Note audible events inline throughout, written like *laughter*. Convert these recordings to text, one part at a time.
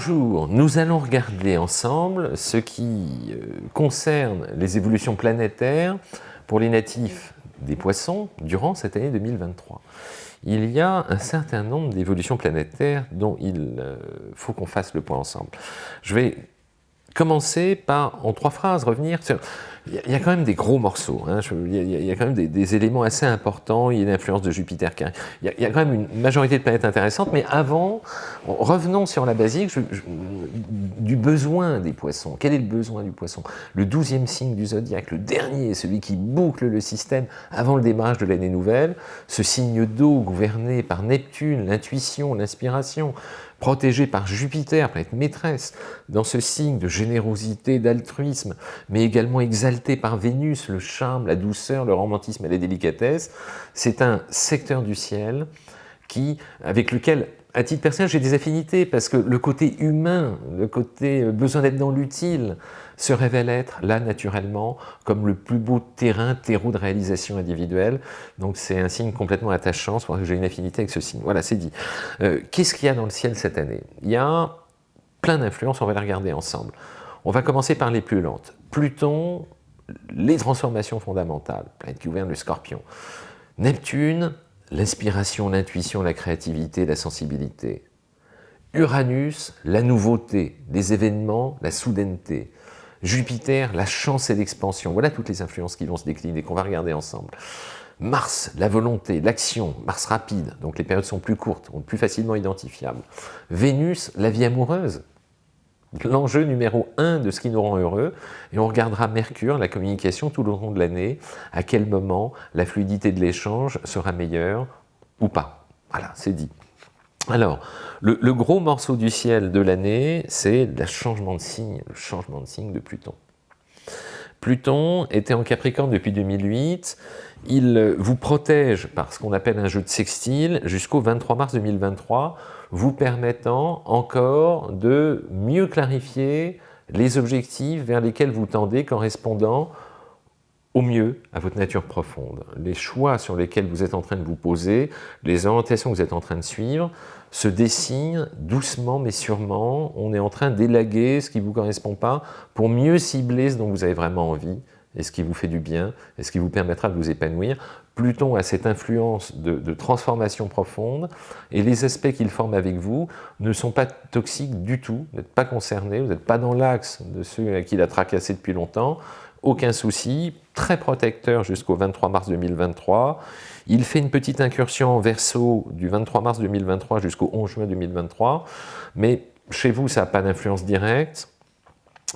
Bonjour, nous allons regarder ensemble ce qui euh, concerne les évolutions planétaires pour les natifs des poissons durant cette année 2023. Il y a un certain nombre d'évolutions planétaires dont il euh, faut qu'on fasse le point ensemble. Je vais commencer par, en trois phrases, revenir sur il y, a quand même des gros morceaux, hein. il, y a, quand même des, éléments assez importants, il y a l'influence de Jupiter, il y, a, quand même une majorité de planètes intéressantes, mais avant, revenons sur la basique du besoin des poissons. Quel est le besoin du poisson? Le douzième signe du zodiaque, le dernier, celui qui boucle le système avant le démarrage de l'année nouvelle, ce signe d'eau gouverné par Neptune, l'intuition, l'inspiration, protégé par Jupiter, planète maîtresse, dans ce signe de générosité, d'altruisme, mais également exalté par Vénus, le charme, la douceur, le romantisme et la délicatesse, c'est un secteur du ciel qui, avec lequel à titre personnel, j'ai des affinités parce que le côté humain, le côté euh, besoin d'être dans l'utile, se révèle être, là, naturellement, comme le plus beau terrain, terreau de réalisation individuelle. Donc c'est un signe complètement attachant, c'est pour que j'ai une affinité avec ce signe. Voilà, c'est dit. Euh, qu'est-ce qu'il y a dans le ciel cette année? Il y a plein d'influences, on va les regarder ensemble. On va commencer par les plus lentes. Pluton, les transformations fondamentales, planète qui gouverne le scorpion. Neptune, l'inspiration, l'intuition, la créativité, la sensibilité. Uranus, la nouveauté, les événements, la soudaineté. Jupiter, la chance et l'expansion. Voilà toutes les influences qui vont se décliner, qu'on va regarder ensemble. Mars, la volonté, l'action, Mars rapide, donc les périodes sont plus courtes, plus facilement identifiables. Vénus, la vie amoureuse, l'enjeu numéro un de ce qui nous rend heureux, et on regardera Mercure, la communication tout au long de l'année, à quel moment la fluidité de l'échange sera meilleure ou pas. Voilà, c'est dit. Alors, le, le, gros morceau du ciel de l'année, c'est le changement de signe, le changement de signe de Pluton. Pluton était en Capricorne depuis 2008, il vous protège par ce qu'on appelle un jeu de sextile jusqu'au 23 mars 2023, vous permettant encore de mieux clarifier les objectifs vers lesquels vous tendez correspondant au mieux à votre nature profonde. Les choix sur lesquels vous êtes en train de vous poser, les orientations que vous êtes en train de suivre, se dessinent doucement mais sûrement. On est en train d'élaguer ce qui ne vous correspond pas pour mieux cibler ce dont vous avez vraiment envie et ce qui vous fait du bien et ce qui vous permettra de vous épanouir. Pluton a cette influence de, transformation profonde et les aspects qu'il forme avec vous ne sont pas toxiques du tout, vous n'êtes pas concerné, vous n'êtes pas dans l'axe de ceux à qui il a tracassé depuis longtemps, aucun souci, très protecteur jusqu'au 23 mars 2023. Il fait une petite incursion en verso du 23 mars 2023 jusqu'au 11 juin 2023, mais chez vous, ça n'a pas d'influence directe.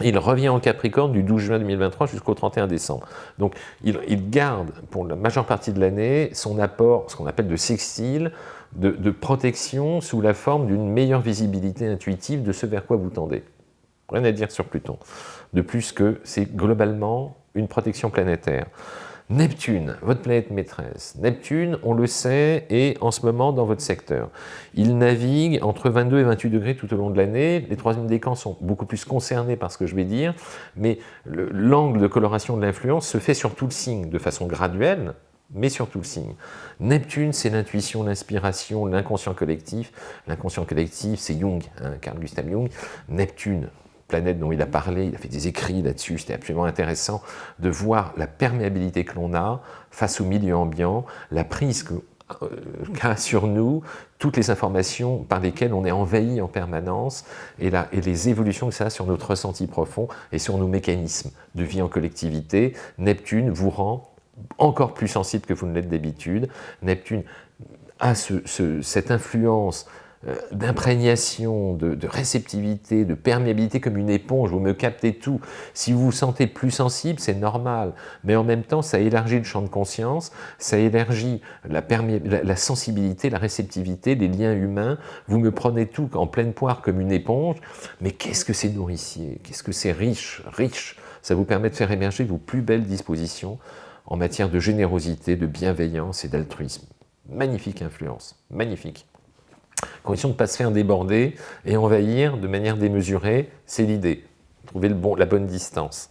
Il revient en Capricorne du 12 juin 2023 jusqu'au 31 décembre. Donc il, garde pour la majeure partie de l'année son apport, ce qu'on appelle de sextile, de, de, protection sous la forme d'une meilleure visibilité intuitive de ce vers quoi vous tendez. Rien à dire sur Pluton. De plus que c'est globalement une protection planétaire. Neptune, votre planète maîtresse. Neptune, on le sait, est en ce moment dans votre secteur. Il navigue entre 22 et 28 degrés tout au long de l'année. Les troisièmes décans sont beaucoup plus concernés par ce que je vais dire, mais l'angle de coloration de l'influence se fait sur tout le signe, de façon graduelle, mais sur tout le signe. Neptune, c'est l'intuition, l'inspiration, l'inconscient collectif. L'inconscient collectif, c'est Jung, hein, Carl Gustav Jung. Neptune, planète dont il a parlé, il a fait des écrits là-dessus, c'était absolument intéressant de voir la perméabilité que l'on a face au milieu ambiant, la prise euh, qu'a sur nous toutes les informations par lesquelles on est envahi en permanence et, les évolutions que ça a sur notre ressenti profond et sur nos mécanismes de vie en collectivité. Neptune vous rend encore plus sensible que vous ne l'êtes d'habitude. Neptune a cette influence d'imprégnation, de, réceptivité, de perméabilité comme une éponge, vous me captez tout. Si vous vous sentez plus sensible, c'est normal, mais en même temps, ça élargit le champ de conscience, ça élargit la, la, sensibilité, la réceptivité, les liens humains, vous me prenez tout en pleine poire comme une éponge, mais qu'est-ce que c'est nourricier, qu'est-ce que c'est riche, riche, ça vous permet de faire émerger vos plus belles dispositions en matière de générosité, de bienveillance et d'altruisme. Magnifique influence, magnifique. Condition de ne pas se faire déborder et envahir de manière démesurée, c'est l'idée. Trouver le bon, la bonne distance.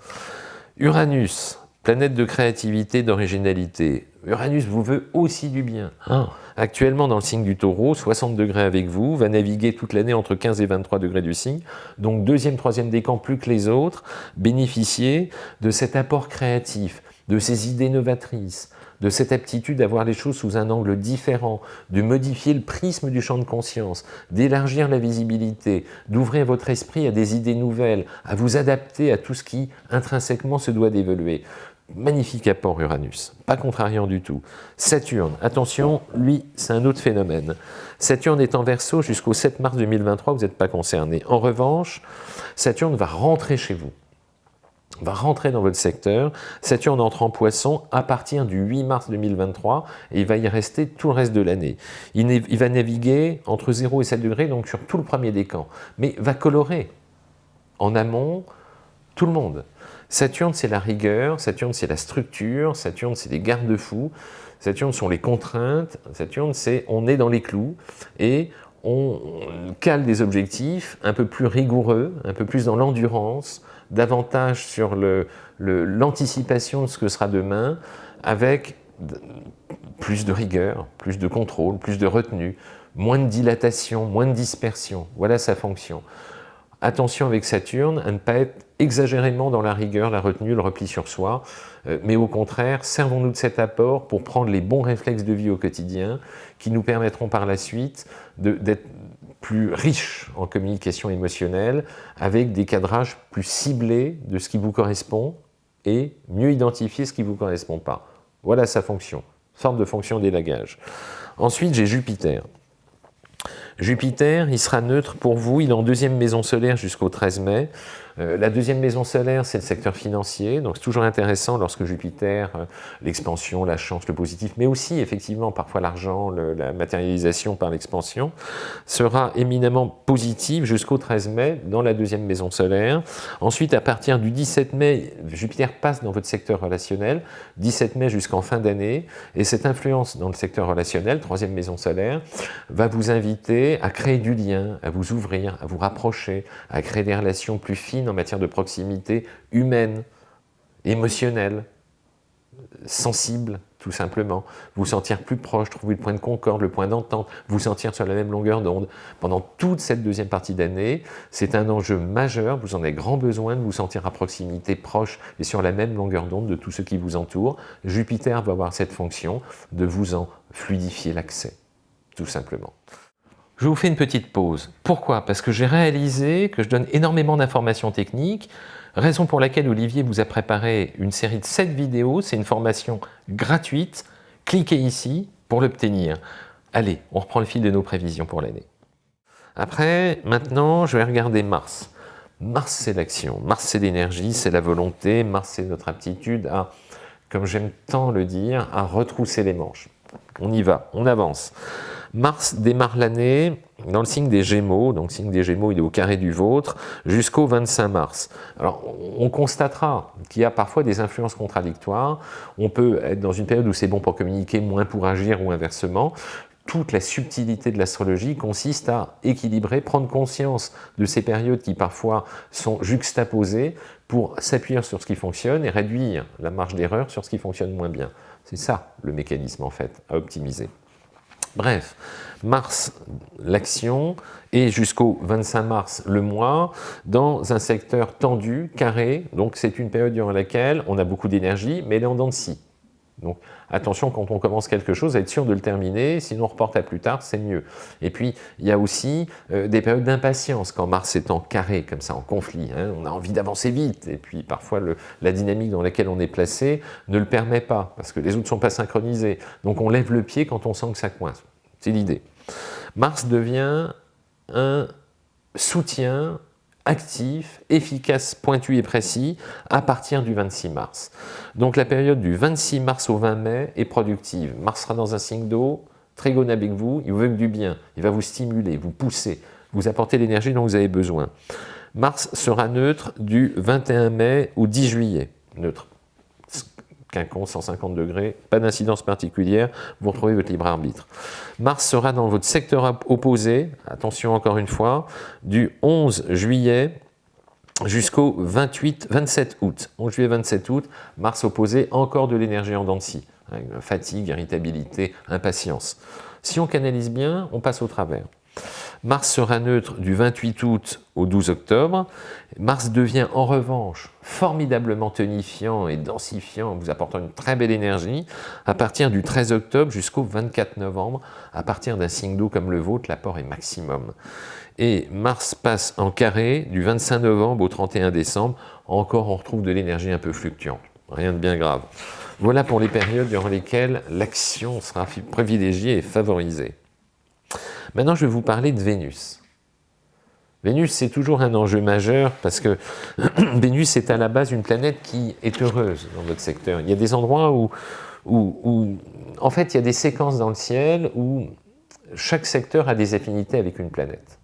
Uranus, planète de créativité, d'originalité. Uranus vous veut aussi du bien. Ah. Actuellement dans le signe du taureau, 60 degrés avec vous, va naviguer toute l'année entre 15 et 23 degrés du signe, donc deuxième, troisième décan plus que les autres, bénéficier de cet apport créatif, de ces idées novatrices, de cette aptitude à voir les choses sous un angle différent, de modifier le prisme du champ de conscience, d'élargir la visibilité, d'ouvrir votre esprit à des idées nouvelles, à vous adapter à tout ce qui intrinsèquement se doit d'évoluer. Magnifique apport Uranus, pas contrariant du tout. Saturne, attention, lui, c'est un autre phénomène. Saturne est en verso jusqu'au 7 mars 2023, vous n'êtes pas concerné. En revanche, Saturne va rentrer chez vous va rentrer dans votre secteur. Saturne entre en poisson à partir du 8 mars 2023 et il va y rester tout le reste de l'année. Il, va naviguer entre 0 et 7 degrés, donc sur tout le premier décan, mais va colorer en amont tout le monde. Saturne, c'est la rigueur, Saturne, c'est la structure, Saturne, c'est les garde-fous, Saturne sont les contraintes, Saturne, c'est on est dans les clous et on cale des objectifs un peu plus rigoureux, un peu plus dans l'endurance, davantage sur l'anticipation de ce que sera demain, avec plus de rigueur, plus de contrôle, plus de retenue, moins de dilatation, moins de dispersion. Voilà sa fonction. Attention avec Saturne à ne pas être exagérément dans la rigueur, la retenue, le repli sur soi, euh, mais au contraire, servons-nous de cet apport pour prendre les bons réflexes de vie au quotidien qui nous permettront par la suite d'être plus riche en communication émotionnelle, avec des cadrages plus ciblés de ce qui vous correspond et mieux identifier ce qui ne vous correspond pas. Voilà sa fonction, forme de fonction d'élagage. Ensuite, j'ai Jupiter. Jupiter, il sera neutre pour vous, il est en deuxième maison solaire jusqu'au 13 mai. Euh, la deuxième maison solaire, c'est le secteur financier, donc c'est toujours intéressant lorsque Jupiter, euh, l'expansion, la chance, le positif, mais aussi effectivement parfois l'argent, la matérialisation par l'expansion, sera éminemment positif jusqu'au 13 mai dans la deuxième maison solaire. Ensuite, à partir du 17 mai, Jupiter passe dans votre secteur relationnel, 17 mai jusqu'en fin d'année, et cette influence dans le secteur relationnel, troisième maison solaire, va vous inviter à créer du lien, à vous ouvrir, à vous rapprocher, à créer des relations plus fines en matière de proximité humaine, émotionnelle, sensible, tout simplement. Vous sentir plus proche, trouver le point de concorde, le point d'entente, vous sentir sur la même longueur d'onde. Pendant toute cette deuxième partie d'année, c'est un enjeu majeur, vous en avez grand besoin de vous sentir à proximité, proche et sur la même longueur d'onde de tout ce qui vous entoure. Jupiter va avoir cette fonction de vous en fluidifier l'accès, tout simplement. Je vous fais une petite pause. Pourquoi? Parce que j'ai réalisé que je donne énormément d'informations techniques, raison pour laquelle Olivier vous a préparé une série de 7 vidéos. C'est une formation gratuite. Cliquez ici pour l'obtenir. Allez, on reprend le fil de nos prévisions pour l'année. Après, maintenant, je vais regarder Mars. Mars, c'est l'action. Mars, c'est l'énergie, c'est la volonté. Mars, c'est notre aptitude à, comme j'aime tant le dire, à retrousser les manches. On y va, on avance. Mars démarre l'année dans le signe des Gémeaux, donc signe des Gémeaux il est au carré du vôtre, jusqu'au 25 mars. Alors on constatera qu'il y a parfois des influences contradictoires, on peut être dans une période où c'est bon pour communiquer, moins pour agir ou inversement, toute la subtilité de l'astrologie consiste à équilibrer, prendre conscience de ces périodes qui parfois sont juxtaposées pour s'appuyer sur ce qui fonctionne et réduire la marge d'erreur sur ce qui fonctionne moins bien. C'est ça le mécanisme en fait à optimiser. Bref, mars, l'action, et jusqu'au 25 mars, le mois, dans un secteur tendu, carré, donc c'est une période durant laquelle on a beaucoup d'énergie, mais elle est en dents de scie. Donc attention quand on commence quelque chose à être sûr de le terminer, sinon on reporte à plus tard, c'est mieux. Et puis il y a aussi euh, des périodes d'impatience, quand Mars est en carré, comme ça, en conflit, hein. on a envie d'avancer vite, et puis parfois la dynamique dans laquelle on est placé ne le permet pas, parce que les autres ne sont pas synchronisés. Donc on lève le pied quand on sent que ça coince. C'est l'idée. Mars devient un soutien actif, efficace, pointu et précis à partir du 26 mars. Donc la période du 26 mars au 20 mai est productive. Mars sera dans un signe d'eau, trigone avec vous, il vous veut du bien, il va vous stimuler, vous pousser, vous apporter l'énergie dont vous avez besoin. Mars sera neutre du 21 mai au 10 juillet, neutre. Quinconce, 150 degrés, pas d'incidence particulière, vous retrouvez votre libre arbitre. Mars sera dans votre secteur opposé, attention encore une fois, du 11 juillet jusqu'au 28, 27 août. 11 juillet, 27 août, Mars opposé, encore de l'énergie en dents de scie. Fatigue, irritabilité, impatience. Si on canalise bien, on passe au travers. Mars sera neutre du 28 août au 12 octobre. Mars devient en revanche formidablement tonifiant et densifiant, vous apportant une très belle énergie, à partir du 13 octobre jusqu'au 24 novembre. À partir d'un signe d'eau comme le vôtre, l'apport est maximum. Et Mars passe en carré du 25 novembre au 31 décembre. Encore, on retrouve de l'énergie un peu fluctuante. Rien de bien grave. Voilà pour les périodes durant lesquelles l'action sera privilégiée et favorisée. Maintenant, je vais vous parler de Vénus. Vénus, c'est toujours un enjeu majeur parce que *clears throat* Vénus est à la base une planète qui est heureuse dans votre secteur. Il y a des endroits où, en fait, il y a des séquences dans le ciel où chaque secteur a des affinités avec une planète.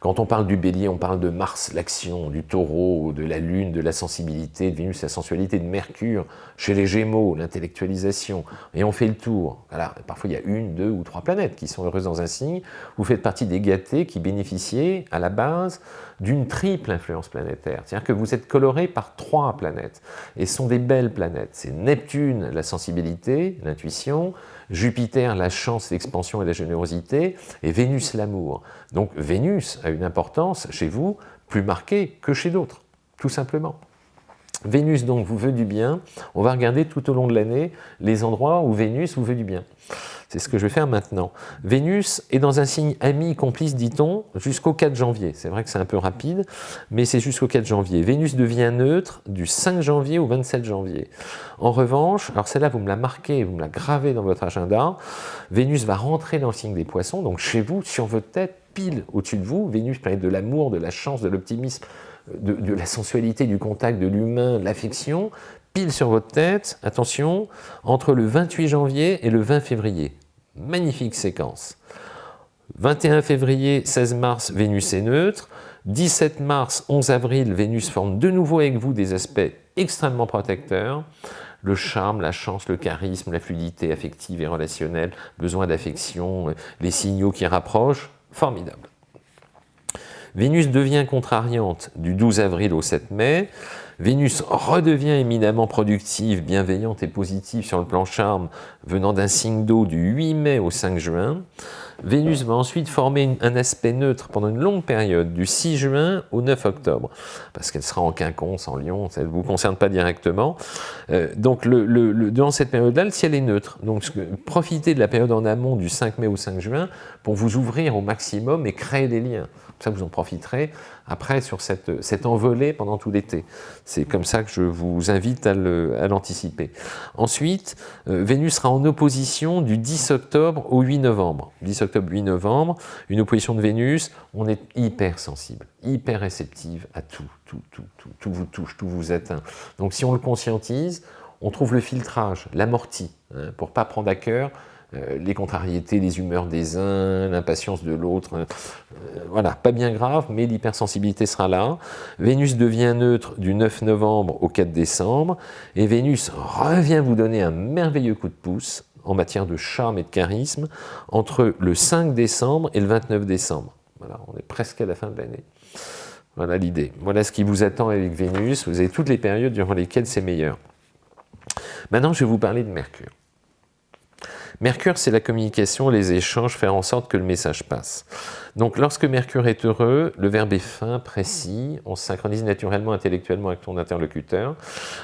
Quand on parle du bélier, on parle de Mars, l'action, du taureau, de la lune, de la sensibilité, de Vénus, la sensualité, de Mercure, chez les gémeaux, l'intellectualisation, et on fait le tour. Alors, parfois, il y a une, deux ou trois planètes qui sont heureuses dans un signe. Vous faites partie des gâtés qui bénéficiaient, à la base, d'une triple influence planétaire. C'est-à-dire que vous êtes coloré par trois planètes, et ce sont des belles planètes. C'est Neptune, la sensibilité, l'intuition, Jupiter, la chance, l'expansion et la générosité, et Vénus, l'amour. Donc Vénus a une importance chez vous plus marquée que chez d'autres, tout simplement. Vénus donc vous veut du bien, on va regarder tout au long de l'année les endroits où Vénus vous veut du bien. C'est ce que je vais faire maintenant. Vénus est dans un signe ami, complice, dit-on, jusqu'au 4 janvier. C'est vrai que c'est un peu rapide, mais c'est jusqu'au 4 janvier. Vénus devient neutre du 5 janvier au 27 janvier. En revanche, alors celle-là, vous me la marquez, vous me la gravez dans votre agenda, Vénus va rentrer dans le signe des poissons, donc chez vous, sur votre tête, pile au-dessus de vous. Vénus planète de l'amour, de la chance, de l'optimisme, de, de, la sensualité, du contact, de l'humain, de l'affection, pile sur votre tête, attention, entre le 28 janvier et le 20 février. Magnifique séquence. 21 février, 16 mars, Vénus est neutre. 17 mars, 11 avril, Vénus forme de nouveau avec vous des aspects extrêmement protecteurs. Le charme, la chance, le charisme, la fluidité affective et relationnelle, besoin d'affection, les signaux qui rapprochent, formidable. Vénus devient contrariante du 12 avril au 7 mai. Vénus redevient éminemment productive, bienveillante et positive sur le plan charme, venant d'un signe d'eau du 8 mai au 5 juin. Vénus va ensuite former un aspect neutre pendant une longue période, du 6 juin au 9 octobre, parce qu'elle sera en quinconce, en lion, ça ne vous concerne pas directement. Euh, donc, le, dans cette période-là, le ciel est neutre. Donc, profitez de la période en amont du 5 mai au 5 juin pour vous ouvrir au maximum et créer des liens. Ça, vous en profiterez après sur cette, cette envolée pendant tout l'été. C'est comme ça que je vous invite à l'anticiper. Ensuite, euh, Vénus sera en opposition du 10 octobre au 8 novembre. 10 octobre, 8 novembre, une opposition de Vénus, on est hyper sensible, hyper réceptive à tout, tout, tout, tout, tout vous touche, tout vous atteint. Donc si on le conscientise, on trouve le filtrage, l'amorti, hein, pour ne pas prendre à cœur les contrariétés, les humeurs des uns, l'impatience de l'autre. Euh, voilà, pas bien grave, mais l'hypersensibilité sera là. Vénus devient neutre du 9 novembre au 4 décembre, et Vénus revient vous donner un merveilleux coup de pouce en matière de charme et de charisme entre le 5 décembre et le 29 décembre. Voilà, on est presque à la fin de l'année. Voilà l'idée. Voilà ce qui vous attend avec Vénus. Vous avez toutes les périodes durant lesquelles c'est meilleur. Maintenant, je vais vous parler de Mercure. Mercure, c'est la communication, les échanges, faire en sorte que le message passe. Donc lorsque Mercure est heureux, le verbe est fin, précis, on se synchronise naturellement intellectuellement avec ton interlocuteur.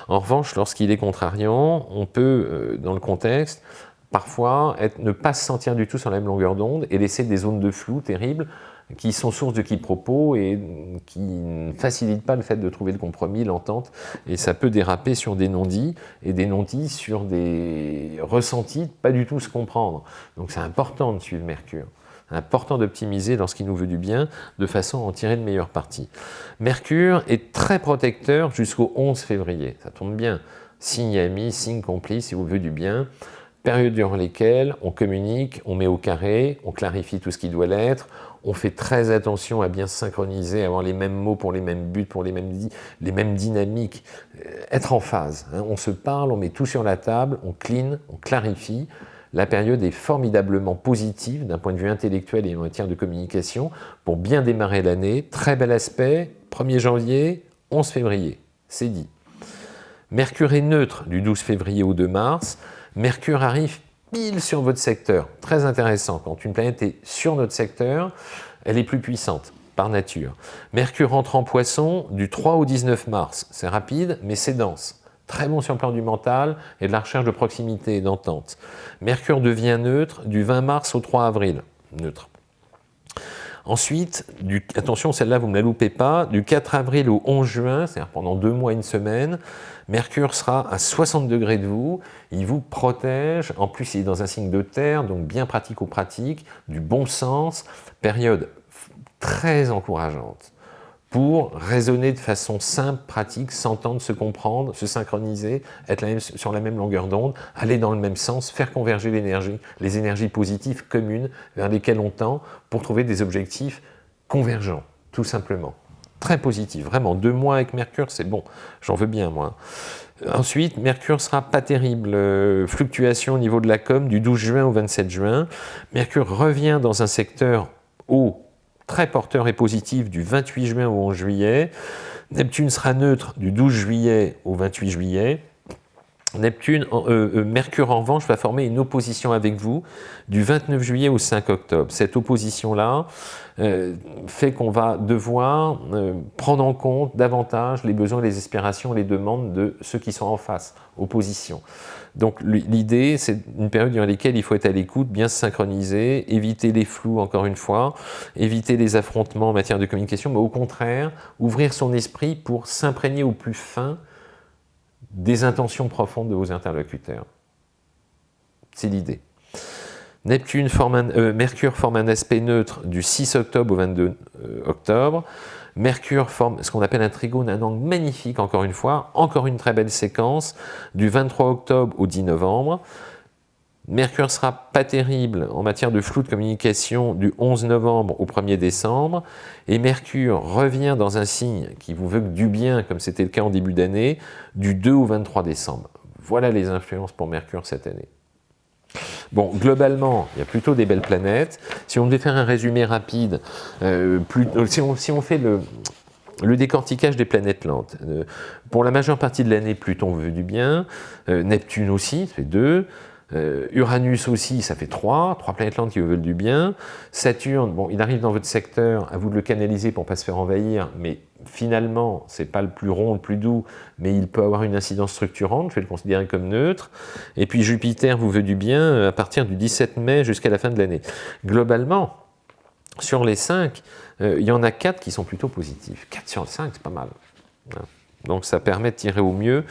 En revanche, lorsqu'il est contrariant, on peut, euh, dans le contexte, parfois être, ne pas se sentir du tout sur la même longueur d'onde et laisser des zones de flou terribles qui sont source de quiproquos et qui ne facilitent pas le fait de trouver le compromis, l'entente, et ça peut déraper sur des non-dits, et des non-dits sur des ressentis, pas du tout se comprendre. Donc c'est important de suivre Mercure. Important d'optimiser lorsqu'il nous veut du bien, de façon à en tirer le meilleur parti. Mercure est très protecteur jusqu'au 11 février, ça tombe bien. Signe ami, signe complice, il vous veut du bien période durant lesquelles on communique, on met au carré, on clarifie tout ce qui doit l'être, on fait très attention à bien synchroniser, avoir les mêmes mots pour les mêmes buts, pour les mêmes, les mêmes dynamiques, euh, être en phase. Hein. On se parle, on met tout sur la table, on clean, on clarifie. la période est formidablement positive d'un point de vue intellectuel et en matière de communication pour bien démarrer l'année. Très bel aspect, 1er janvier, 11 février, c'est dit. Mercure est neutre du 12 février au 2 mars. Mercure arrive pile sur votre secteur. Très intéressant, quand une planète est sur notre secteur, elle est plus puissante par nature. Mercure entre en poisson du 3 au 19 mars. C'est rapide, mais c'est dense. Très bon sur le plan du mental et de la recherche de proximité et d'entente. Mercure devient neutre du 20 mars au 3 avril. Neutre. Ensuite, du, attention, celle-là, vous ne la loupez pas, du 4 avril au 11 juin, c'est-à-dire pendant deux mois, une semaine, Mercure sera à 60 degrés de vous, il vous protège, en plus il est dans un signe de terre, donc bien pratico-pratique, du bon sens, période très encourageante pour raisonner de façon simple, pratique, s'entendre, se comprendre, se synchroniser, être sur la même longueur d'onde, aller dans le même sens, faire converger l'énergie, les énergies positives communes vers lesquelles on tend pour trouver des objectifs convergents, tout simplement. Très positif, vraiment, deux mois avec Mercure, c'est bon, j'en veux bien moi. Ensuite, Mercure sera pas terrible, euh, fluctuation au niveau de la com du 12 juin au 27 juin. Mercure revient dans un secteur haut très porteur et positif du 28 juin au 11 juillet. Neptune sera neutre du 12 juillet au 28 juillet. Neptune, euh, euh, Mercure en revanche va former une opposition avec vous du 29 juillet au 5 octobre. Cette opposition-là euh, fait qu'on va devoir prendre en compte davantage les besoins, les aspirations, les demandes de ceux qui sont en face, opposition. Donc l'idée, c'est une période dans laquelle il faut être à l'écoute, bien se synchroniser, éviter les flous, encore une fois, éviter les affrontements en matière de communication, mais au contraire, ouvrir son esprit pour s'imprégner au plus fin des intentions profondes de vos interlocuteurs. C'est l'idée. Neptune forme euh, Mercure forme un aspect neutre du 6 octobre au 22 euh, octobre. Mercure forme ce qu'on appelle un trigone, un angle magnifique encore une fois, encore une très belle séquence, du 23 octobre au 10 novembre. Mercure sera pas terrible en matière de flou de communication du 11 novembre au 1er décembre, et Mercure revient dans un signe qui vous veut du bien, comme c'était le cas en début d'année, du 2 au 23 décembre. Voilà les influences pour Mercure cette année. Bon, globalement, il y a plutôt des belles planètes. Si on devait faire un résumé rapide, euh, euh, si, on, fait le, décortiquage des planètes lentes, euh, pour la majeure partie de l'année, Pluton veut du bien, Neptune aussi, fait deux, Uranus aussi, ça fait trois, trois planètes lentes qui vous veulent du bien. Saturne, bon, il arrive dans votre secteur, à vous de le canaliser pour ne pas se faire envahir, mais finalement, c'est pas le plus rond, le plus doux, mais il peut avoir une incidence structurante, je vais le considérer comme neutre. Et puis Jupiter vous veut du bien euh, à partir du 17 mai jusqu'à la fin de l'année. Globalement, sur les 5, euh, il y en a 4 qui sont plutôt positifs. 4 sur 5, c'est pas mal. Hein. Donc ça permet de tirer au mieux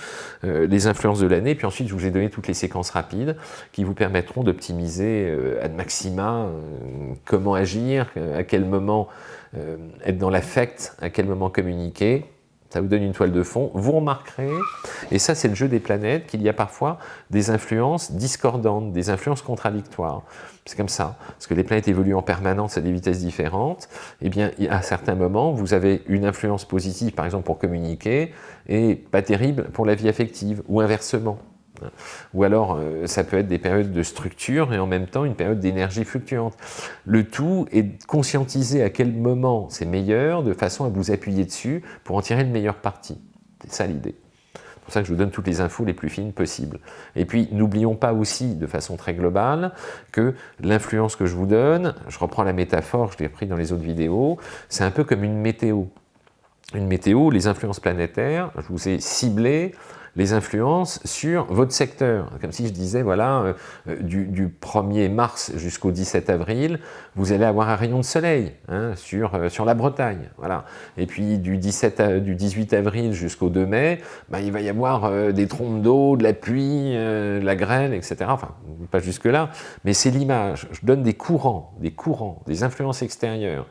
euh, les influences de l'année. Puis ensuite, je vous ai donné toutes les séquences rapides qui vous permettront d'optimiser euh, ad maxima comment agir, à quel moment être dans l'affect, à quel moment communiquer ça vous donne une toile de fond, vous remarquerez, et ça c'est le jeu des planètes, qu'il y a parfois des influences discordantes, des influences contradictoires. C'est comme ça, parce que les planètes évoluent en permanence à des vitesses différentes, et eh bien à certains moments, vous avez une influence positive, par exemple pour communiquer, et pas terrible pour la vie affective, ou inversement. Ou alors, euh, ça peut être des périodes de structure et en même temps une période d'énergie fluctuante. Le tout est de conscientiser à quel moment c'est meilleur, de façon à vous appuyer dessus pour en tirer le meilleur parti. C'est ça l'idée. C'est pour ça que je vous donne toutes les infos les plus fines possibles. Et puis, n'oublions pas aussi, de façon très globale, que l'influence que je vous donne, je reprends la métaphore, je l'ai repris dans les autres vidéos, c'est un peu comme une météo. Une météo, les influences planétaires, je vous ai ciblé les influences sur votre secteur. Comme si je disais, voilà, euh, euh, du, 1er mars jusqu'au 17 avril, vous allez avoir un rayon de soleil hein, sur, euh, sur la Bretagne. Voilà. Et puis du, 17 du 18 avril jusqu'au 2 mai, ben, il va y avoir des trompes d'eau, de la pluie, de la grêle, etc. Enfin, pas jusque-là, mais c'est l'image. Je donne des courants, des courants, des influences extérieures.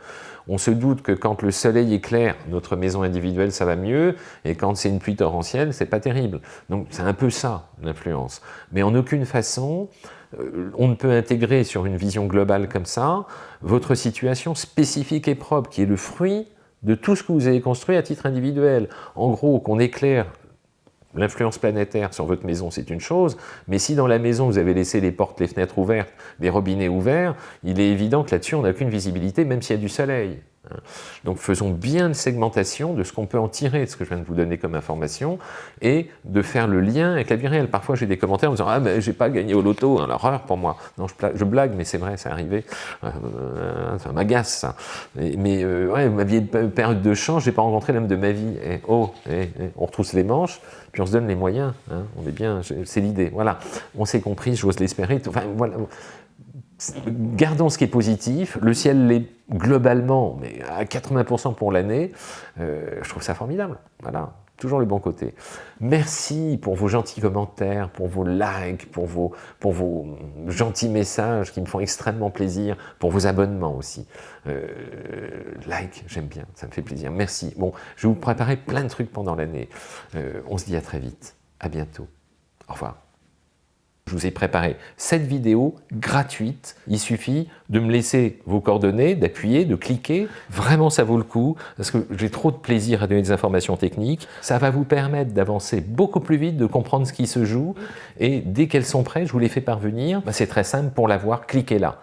On se doute que quand le soleil est clair, notre maison individuelle, ça va mieux, et quand c'est une pluie torrentielle, c'est pas terrible. Donc c'est un peu ça, l'influence. Mais en aucune façon, euh, on ne peut intégrer sur une vision globale comme ça, votre situation spécifique et propre, qui est le fruit de tout ce que vous avez construit à titre individuel. En gros, qu'on éclaire l'influence planétaire sur votre maison, c'est une chose, mais si dans la maison, vous avez laissé les portes, les fenêtres ouvertes, les robinets ouverts, il est évident que là-dessus, on n'a aucune visibilité, même s'il y a du soleil. Hein. Donc faisons bien une segmentation de ce qu'on peut en tirer de ce que je viens de vous donner comme information et de faire le lien avec la vie réelle. Parfois j'ai des commentaires en disant « Ah mais j'ai pas gagné au loto, hein, l'horreur pour moi ». Non, je, blague, mais c'est vrai, c'est arrivé, euh, ça m'agace ça. Mais, euh, ouais, ma vie une période de chance, j'ai pas rencontré l'homme de ma vie. Et oh, et, on retrousse les manches, puis on se donne les moyens, hein. on est bien, c'est l'idée. Voilà, on s'est compris, j'ose l'espérer. Voilà gardons ce qui est positif, le ciel l'est globalement, mais à 80% pour l'année, euh, je trouve ça formidable, voilà, toujours le bon côté. Merci pour vos gentils commentaires, pour vos likes, pour vos, gentils messages qui me font extrêmement plaisir, pour vos abonnements aussi. Euh, like, j'aime bien, ça me fait plaisir, merci. Bon, je vais vous préparer plein de trucs pendant l'année. Euh, on se dit à très vite, à bientôt, au revoir. Je vous ai préparé cette vidéo gratuite. Il suffit de me laisser vos coordonnées, d'appuyer, de cliquer. Vraiment, ça vaut le coup parce que j'ai trop de plaisir à donner des informations techniques. Ça va vous permettre d'avancer beaucoup plus vite, de comprendre ce qui se joue. Et dès qu'elles sont prêtes, je vous les fais parvenir. Bah, c'est très simple pour l'avoir, cliquez là.